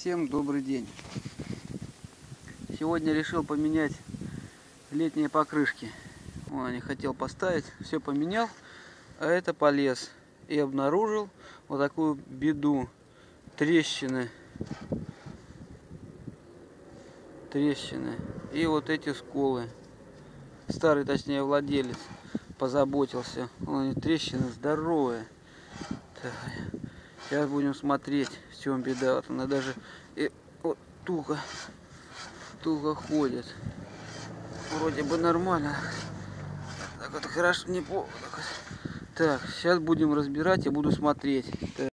Всем добрый день. Сегодня решил поменять летние покрышки. Вон, не хотел поставить, все поменял, а это полез. И обнаружил вот такую беду. Трещины. Трещины. И вот эти сколы. Старый, точнее, владелец позаботился. Вон, трещины здоровые. Так. Сейчас будем смотреть, в чем беда. Вот она даже и вот туго, туго ходит. Вроде бы нормально. Так вот хорошо, не по. Так, сейчас будем разбирать и буду смотреть. Так.